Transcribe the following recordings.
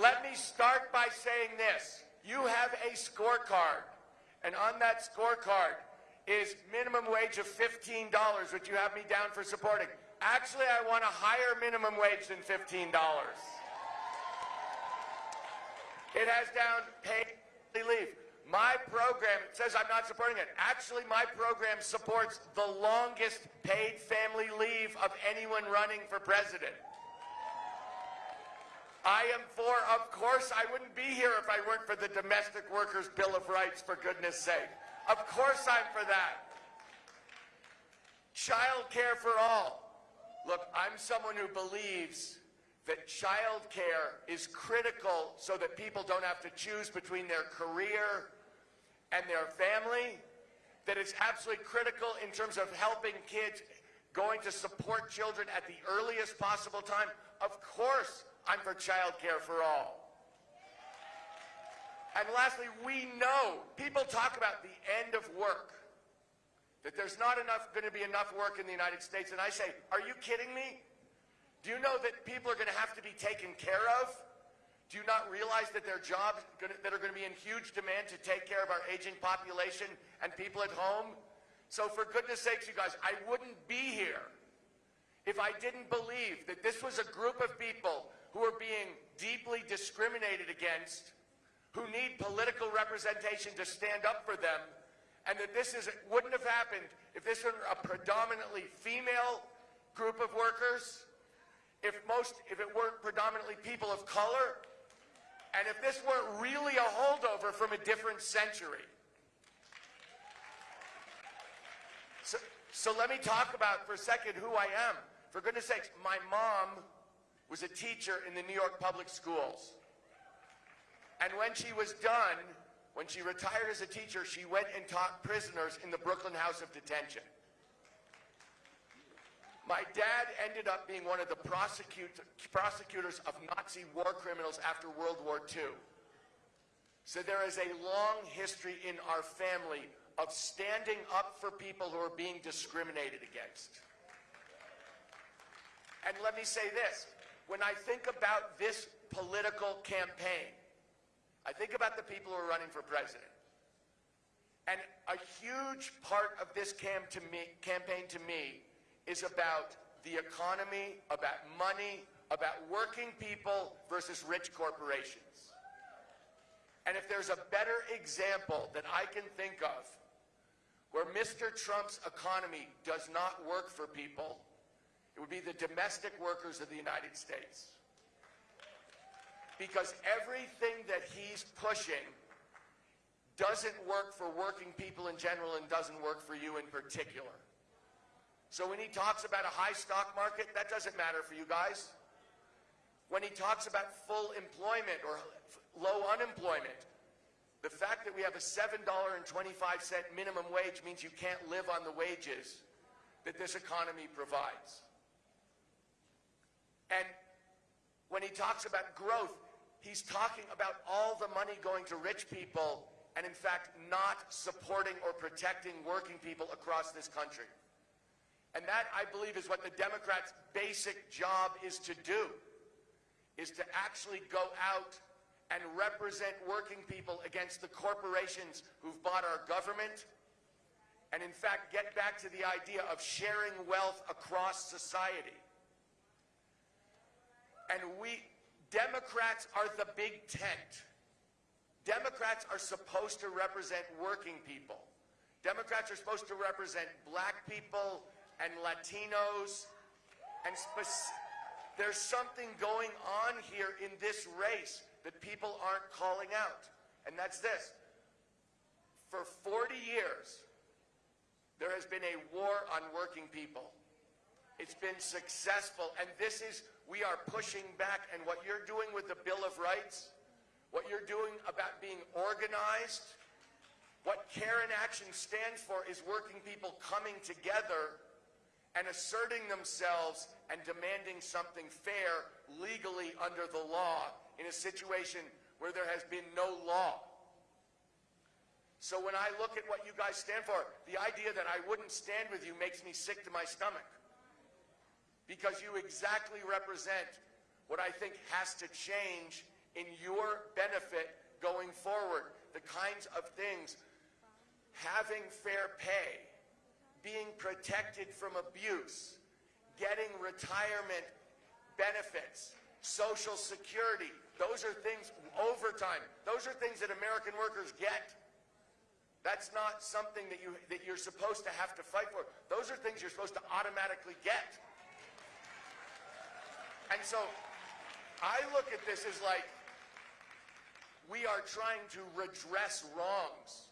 Let me start by saying this. You have a scorecard, and on that scorecard is minimum wage of $15, which you have me down for supporting. Actually, I want a higher minimum wage than $15. It has down paid leave. My program says I'm not supporting it. Actually, my program supports the longest paid family leave of anyone running for president. I am for, of course, I wouldn't be here if I weren't for the Domestic Workers Bill of Rights, for goodness sake. Of course I'm for that. Child care for all. Look, I'm someone who believes that child care is critical so that people don't have to choose between their career and their family, that it's absolutely critical in terms of helping kids going to support children at the earliest possible time. Of course, I'm for child care for all. And lastly, we know people talk about the end of work, that there's not enough going to be enough work in the United States. And I say, are you kidding me? Do you know that people are going to have to be taken care of? Do you not realize that their jobs that are going to be in huge demand to take care of our aging population and people at home? So for goodness sakes, you guys, I wouldn't be here if I didn't believe that this was a group of people who are being deeply discriminated against, who need political representation to stand up for them, and that this is, wouldn't have happened if this were a predominantly female group of workers, if most, if it weren't predominantly people of color, and if this weren't really a holdover from a different century. So, so let me talk about for a second who I am. For goodness sakes, my mom was a teacher in the New York public schools. And when she was done, when she retired as a teacher, she went and taught prisoners in the Brooklyn House of Detention. My dad ended up being one of the prosecute, prosecutors of Nazi war criminals after World War II. So there is a long history in our family of standing up for people who are being discriminated against. And let me say this, when I think about this political campaign, I think about the people who are running for president. And a huge part of this cam to me, campaign to me is about the economy, about money, about working people versus rich corporations. And if there's a better example that I can think of where Mr. Trump's economy does not work for people, it would be the domestic workers of the United States. Because everything that he's pushing doesn't work for working people in general and doesn't work for you in particular. So when he talks about a high stock market, that doesn't matter for you guys. When he talks about full employment or low unemployment, the fact that we have a $7.25 minimum wage means you can't live on the wages that this economy provides. And when he talks about growth, he's talking about all the money going to rich people and in fact not supporting or protecting working people across this country. And that, I believe, is what the Democrats' basic job is to do, is to actually go out and represent working people against the corporations who've bought our government, and in fact get back to the idea of sharing wealth across society. And we, Democrats are the big tent. Democrats are supposed to represent working people. Democrats are supposed to represent black people, and Latinos. And there's something going on here in this race that people aren't calling out. And that's this. For 40 years, there has been a war on working people. It's been successful. And this is, we are pushing back. And what you're doing with the Bill of Rights, what you're doing about being organized, what Care in Action stands for is working people coming together and asserting themselves and demanding something fair legally under the law in a situation where there has been no law. So when I look at what you guys stand for, the idea that I wouldn't stand with you makes me sick to my stomach. Because you exactly represent what I think has to change in your benefit going forward. The kinds of things, having fair pay, being protected from abuse, getting retirement benefits, social security. Those are things, overtime. Those are things that American workers get. That's not something that, you, that you're supposed to have to fight for. Those are things you're supposed to automatically get. And so I look at this as like, we are trying to redress wrongs.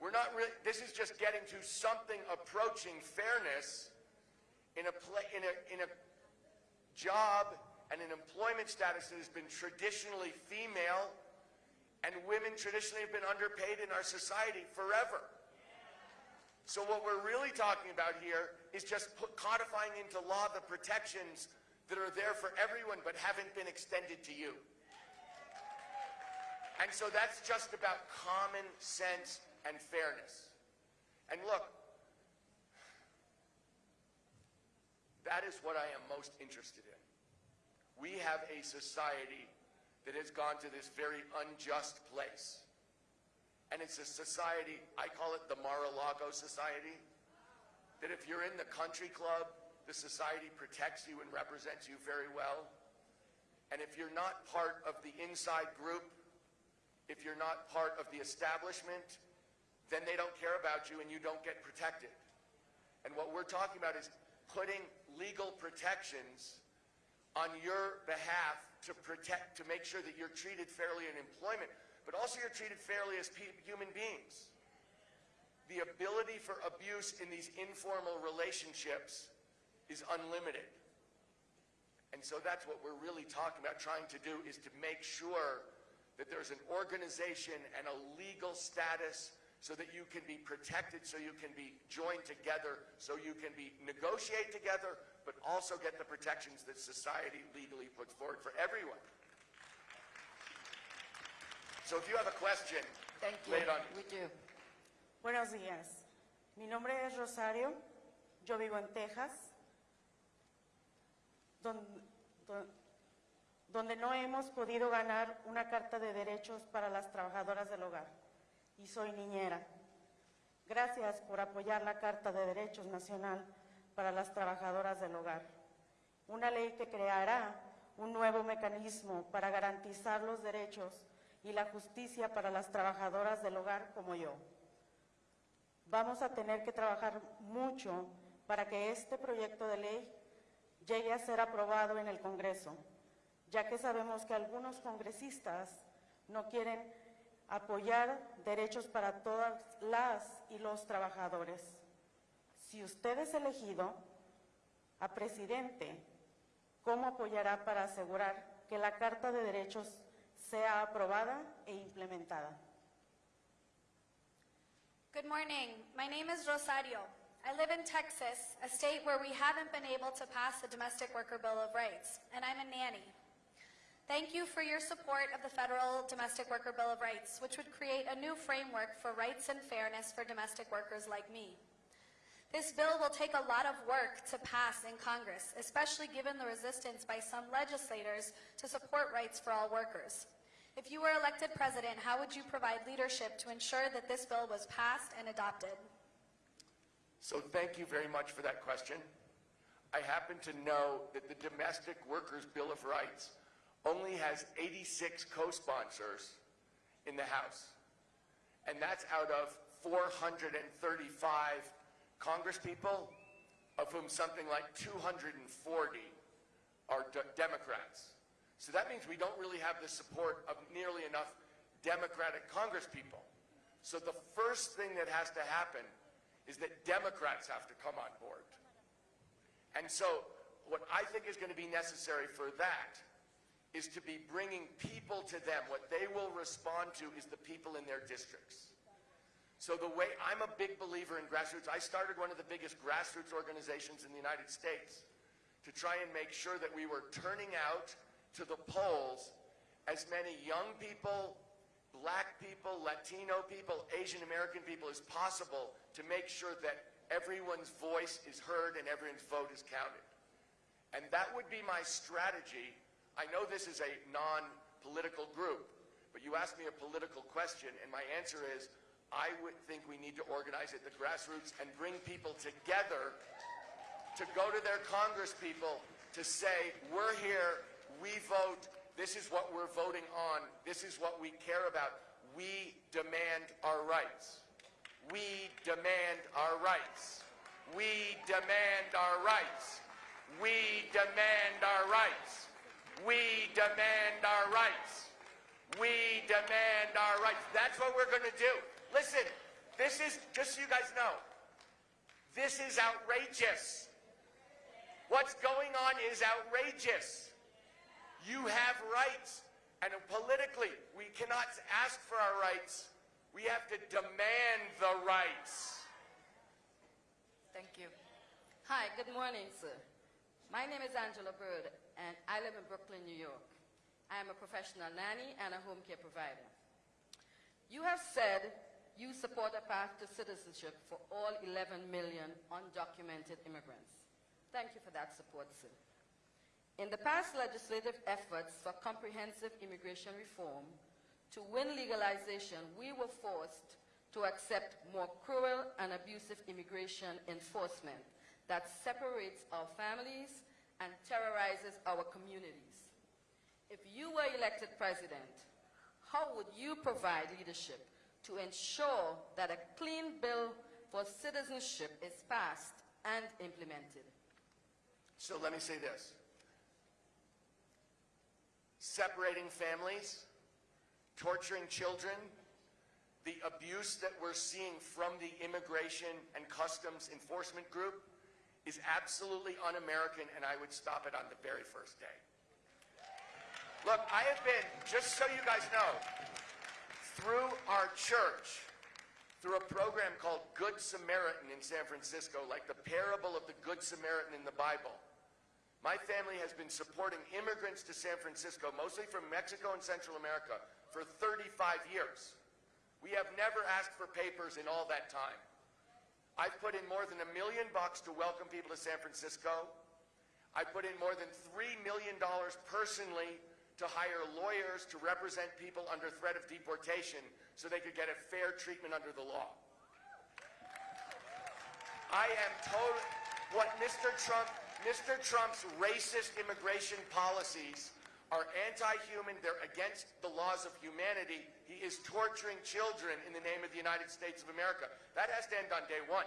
We're not really, this is just getting to something approaching fairness in a, pla in a, in a job and an employment status that has been traditionally female and women traditionally have been underpaid in our society forever. So what we're really talking about here is just put, codifying into law the protections that are there for everyone but haven't been extended to you. And so that's just about common sense and fairness. And look, that is what I am most interested in. We have a society that has gone to this very unjust place. And it's a society, I call it the Mar-a-Lago Society, that if you're in the country club, the society protects you and represents you very well. And if you're not part of the inside group, if you're not part of the establishment, then they don't care about you and you don't get protected. And what we're talking about is putting legal protections on your behalf to protect, to make sure that you're treated fairly in employment, but also you're treated fairly as human beings. The ability for abuse in these informal relationships is unlimited. And so that's what we're really talking about trying to do is to make sure that there's an organization and a legal status so that you can be protected, so you can be joined together, so you can be negotiate together, but also get the protections that society legally puts forward for everyone. So if you have a question, Thank you. lay it on me. We do. Buenos días. Mi nombre es Rosario. Yo vivo en Texas, don- don- donde no hemos podido ganar una carta de derechos para las trabajadoras del hogar. Y soy niñera. Gracias por apoyar la Carta de Derechos Nacional para las Trabajadoras del Hogar. Una ley que creará un nuevo mecanismo para garantizar los derechos y la justicia para las trabajadoras del hogar como yo. Vamos a tener que trabajar mucho para que este proyecto de ley llegue a ser aprobado en el Congreso, ya que sabemos que algunos congresistas no quieren apoyar derechos para todas las y los trabajadores. Si usted es elegido a presidente, ¿cómo apoyará para asegurar que la Carta de Derechos sea aprobada e implementada? Good morning. My name is Rosario. I live in Texas, a state where we haven't been able to pass the Domestic Worker Bill of Rights, and I'm a nanny. Thank you for your support of the Federal Domestic Worker Bill of Rights, which would create a new framework for rights and fairness for domestic workers like me. This bill will take a lot of work to pass in Congress, especially given the resistance by some legislators to support rights for all workers. If you were elected president, how would you provide leadership to ensure that this bill was passed and adopted? So thank you very much for that question. I happen to know that the Domestic Workers Bill of Rights only has 86 co-sponsors in the House. And that's out of 435 congresspeople, of whom something like 240 are de- Democrats. So that means we don't really have the support of nearly enough Democratic congresspeople. So the first thing that has to happen is that Democrats have to come on board. And so what I think is going to be necessary for that is to be bringing people to them. What they will respond to is the people in their districts. So the way, I'm a big believer in grassroots. I started one of the biggest grassroots organizations in the United States to try and make sure that we were turning out to the polls as many young people, black people, Latino people, Asian American people as possible to make sure that everyone's voice is heard and everyone's vote is counted. And that would be my strategy. I know this is a non-political group. But you asked me a political question, and my answer is, I would think we need to organize at the grassroots and bring people together to go to their Congress people to say, we're here, we vote, this is what we're voting on, this is what we care about. We demand our rights. We demand our rights. We demand our rights. We demand our rights. We demand our rights. We demand our rights. That's what we're going to do. Listen, this is, just so you guys know, this is outrageous. What's going on is outrageous. You have rights. And politically, we cannot ask for our rights. We have to demand the rights. Thank you. Hi, good morning, sir. My name is Angela Bird, and I live in Brooklyn, New York. I am a professional nanny and a home care provider. You have said you support a path to citizenship for all 11 million undocumented immigrants. Thank you for that support, sir. In the past legislative efforts for comprehensive immigration reform, to win legalization, we were forced to accept more cruel and abusive immigration enforcement that separates our families and terrorizes our communities. If you were elected president, how would you provide leadership to ensure that a clean bill for citizenship is passed and implemented? So let me say this. Separating families, torturing children, the abuse that we're seeing from the Immigration and Customs Enforcement Group is absolutely un-American and I would stop it on the very first day. Look, I have been, just so you guys know, through our church, through a program called Good Samaritan in San Francisco, like the parable of the Good Samaritan in the Bible. My family has been supporting immigrants to San Francisco, mostly from Mexico and Central America, for 35 years. We have never asked for papers in all that time. I've put in more than a million bucks to welcome people to San Francisco. I put in more than $3 million personally to hire lawyers to represent people under threat of deportation so they could get a fair treatment under the law. I am total. What Mr. Trump, Mr. Trump's racist immigration policies are anti-human. They're against the laws of humanity. He is torturing children in the name of the United States of America. That has to end on day one.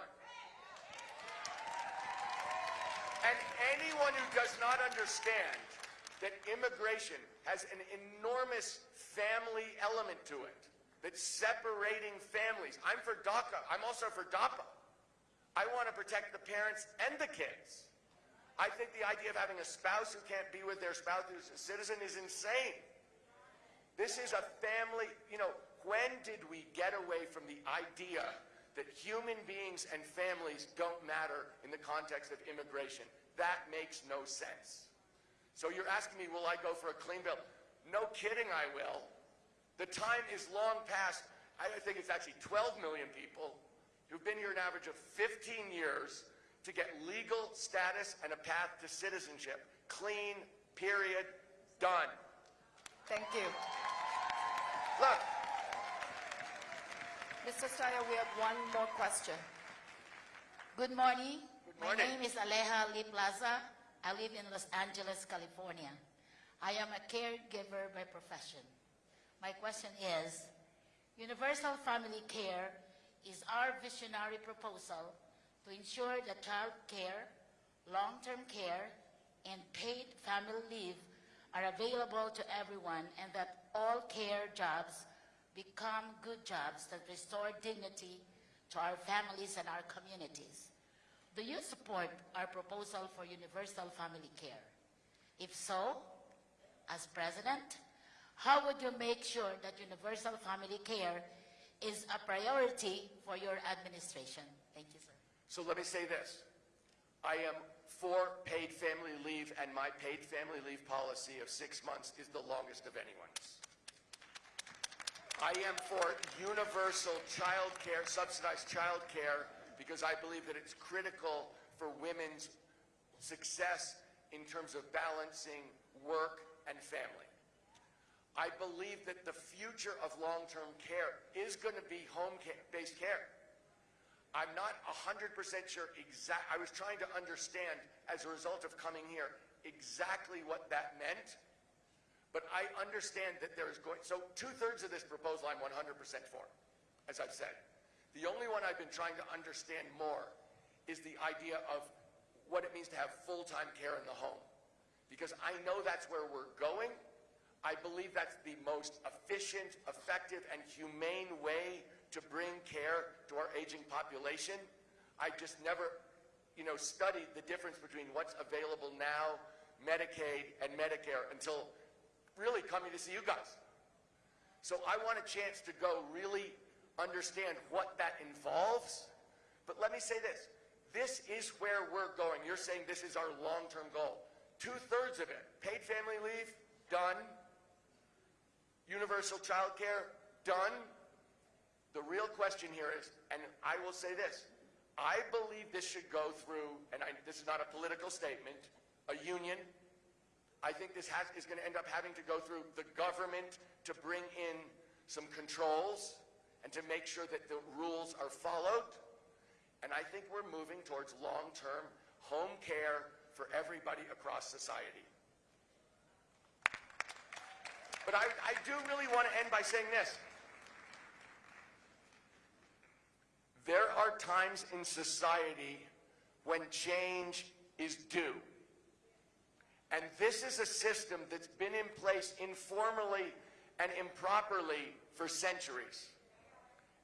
And anyone who does not understand that immigration has an enormous family element to it, that's separating families. I'm for DACA. I'm also for DAPA. I want to protect the parents and the kids. I think the idea of having a spouse who can't be with their spouse who's a citizen is insane. This is a family, you know, when did we get away from the idea that human beings and families don't matter in the context of immigration? That makes no sense. So you're asking me, will I go for a clean bill? No kidding, I will. The time is long past. I think it's actually 12 million people who've been here an average of 15 years to get legal status and a path to citizenship. Clean, period, done. Thank you. Look, Mr. Steyer, we have one more question. Good morning. Good morning. My name is Aleja Lee Plaza. I live in Los Angeles, California. I am a caregiver by profession. My question is, universal family care is our visionary proposal to ensure that child care, long-term care, and paid family leave are available to everyone and that all care jobs become good jobs that restore dignity to our families and our communities. Do you support our proposal for universal family care? If so, as president, how would you make sure that universal family care is a priority for your administration? Thank you, sir. So let me say this. I am for paid family leave, and my paid family leave policy of six months is the longest of anyone's. I am for universal child care, subsidized child care, because I believe that it's critical for women's success in terms of balancing work and family. I believe that the future of long-term care is going to be home-based care. I'm not 100% sure exact, I was trying to understand as a result of coming here exactly what that meant. But I understand that there is going, so two-thirds of this proposal I'm 100% for, as I've said. The only one I've been trying to understand more is the idea of what it means to have full-time care in the home. Because I know that's where we're going. I believe that's the most efficient, effective, and humane way to bring care to our aging population. I just never, you know, studied the difference between what's available now, Medicaid and Medicare, until really coming to see you guys. So I want a chance to go really understand what that involves. But let me say this. This is where we're going. You're saying this is our long-term goal. Two-thirds of it, paid family leave, done. Universal child care, done. The real question here is, and I will say this, I believe this should go through, and I, this is not a political statement, a union. I think this has, is going to end up having to go through the government to bring in some controls and to make sure that the rules are followed. And I think we're moving towards long-term home care for everybody across society. But I, I do really want to end by saying this. There are times in society when change is due. And this is a system that's been in place informally and improperly for centuries.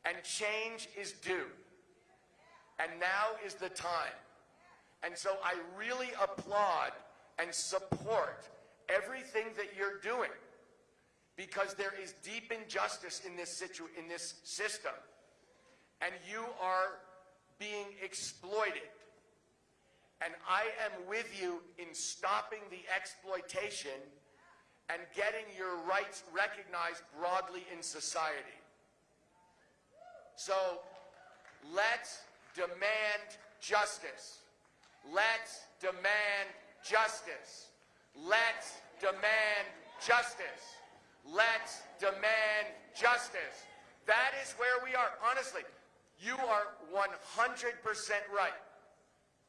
And change is due. And now is the time. And so I really applaud and support everything that you're doing because there is deep injustice in this, situ in this system and you are being exploited. And I am with you in stopping the exploitation and getting your rights recognized broadly in society. So let's demand justice. Let's demand justice. Let's demand justice. Let's demand justice. That is where we are. Honestly, you are 100% right.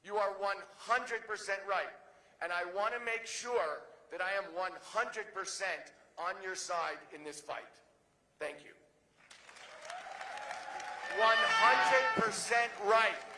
You are 100% right. And I want to make sure that I am 100% on your side in this fight. Thank you. 100% right.